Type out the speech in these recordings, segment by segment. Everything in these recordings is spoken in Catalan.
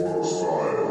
What a style.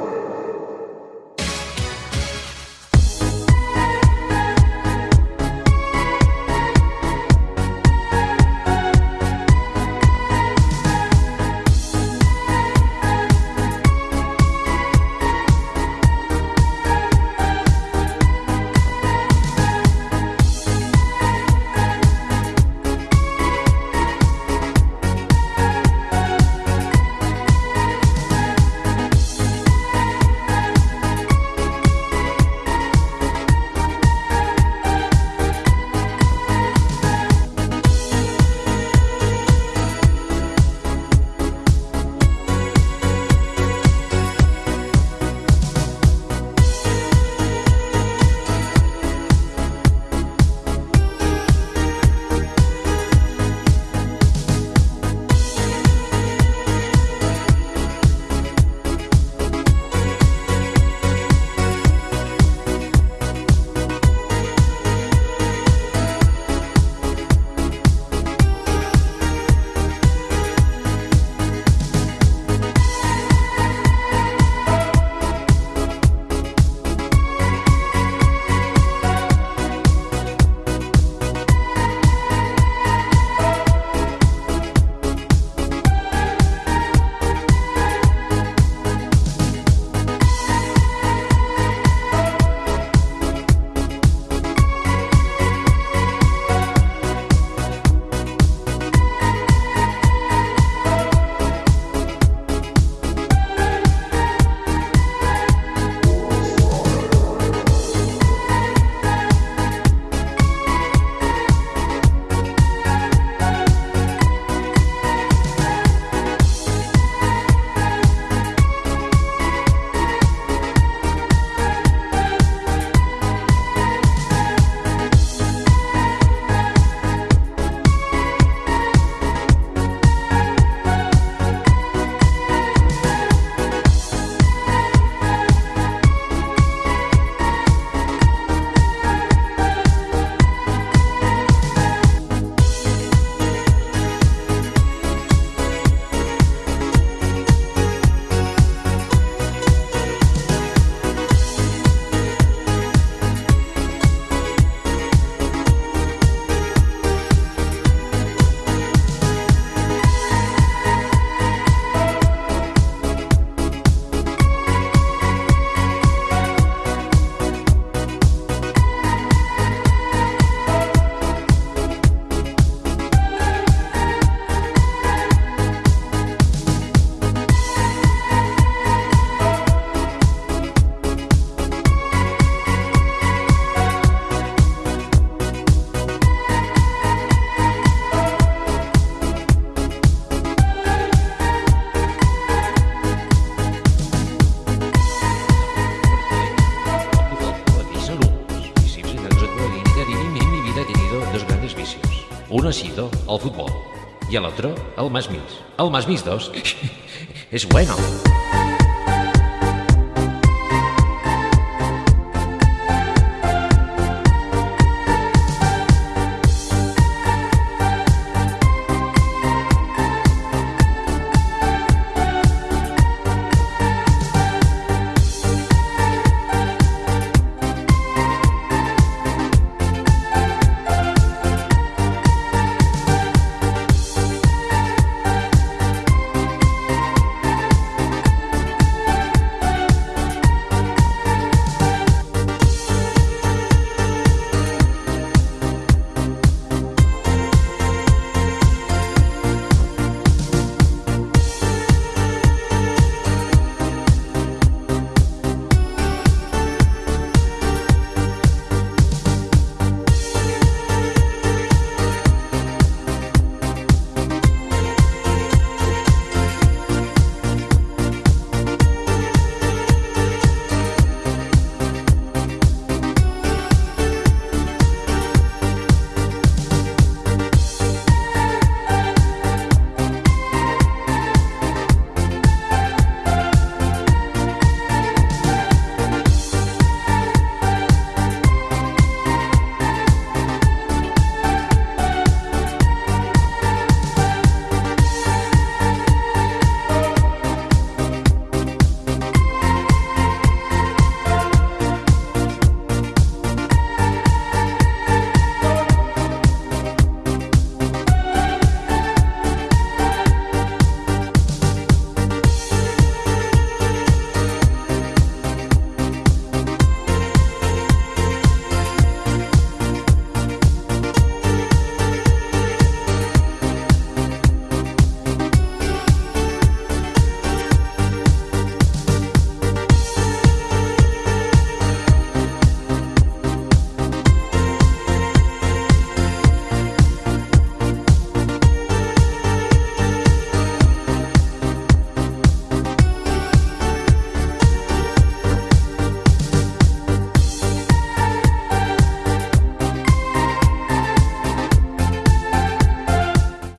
Ha sido el fútbol y el otro el más mis. El más mis dos es bueno.